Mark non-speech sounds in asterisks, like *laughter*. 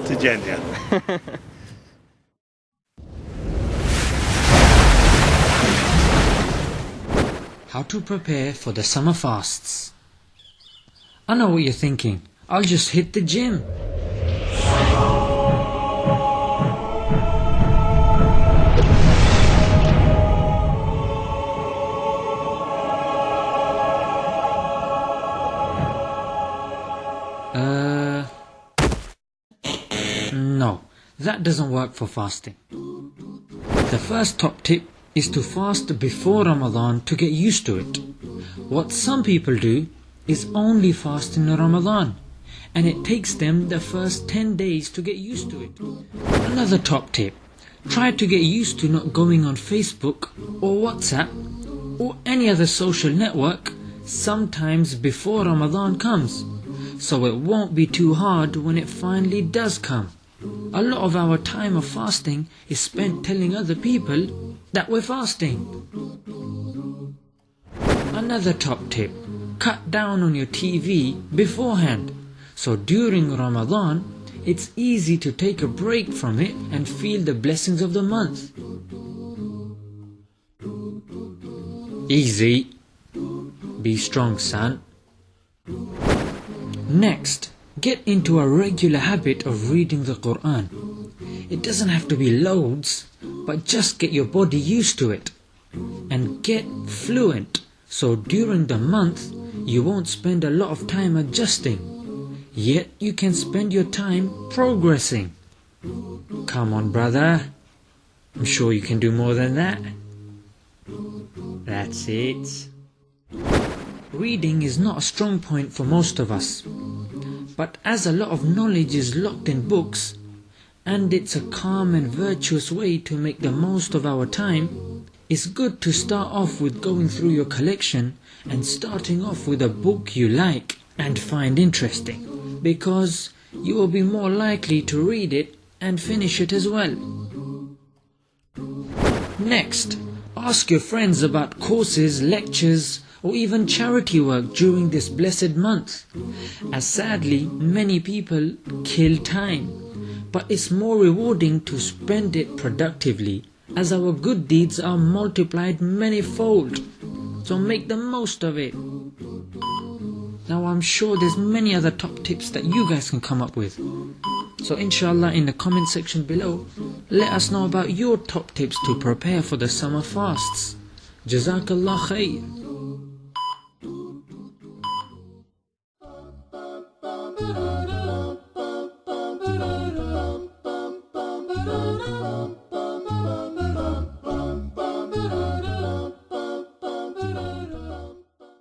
to *laughs* How to prepare for the summer fasts. I know what you're thinking. I'll just hit the gym. No, that doesn't work for fasting. The first top tip is to fast before Ramadan to get used to it. What some people do is only fast in Ramadan and it takes them the first 10 days to get used to it. Another top tip try to get used to not going on Facebook or WhatsApp or any other social network sometimes before Ramadan comes so it won't be too hard when it finally does come. A lot of our time of fasting is spent telling other people that we're fasting. Another top tip cut down on your TV beforehand. So during Ramadan, it's easy to take a break from it and feel the blessings of the month. Easy. Be strong, son. Next, get into a regular habit of reading the Quran. It doesn't have to be loads, but just get your body used to it. And get fluent, so during the month you won't spend a lot of time adjusting. Yet you can spend your time progressing. Come on, brother. I'm sure you can do more than that. That's it. Reading is not a strong point for most of us. But as a lot of knowledge is locked in books, and it's a calm and virtuous way to make the most of our time, it's good to start off with going through your collection and starting off with a book you like and find interesting, because you will be more likely to read it and finish it as well. Next, ask your friends about courses, lectures, or even charity work during this blessed month, as sadly many people kill time. But it's more rewarding to spend it productively, as our good deeds are multiplied manyfold. So make the most of it. Now I'm sure there's many other top tips that you guys can come up with. So inshallah in the comment section below, let us know about your top tips to prepare for the summer fasts. Jazakallah khair.